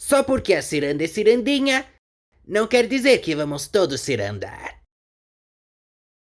Só porque a ciranda é cirandinha, não quer dizer que vamos todos cirandar.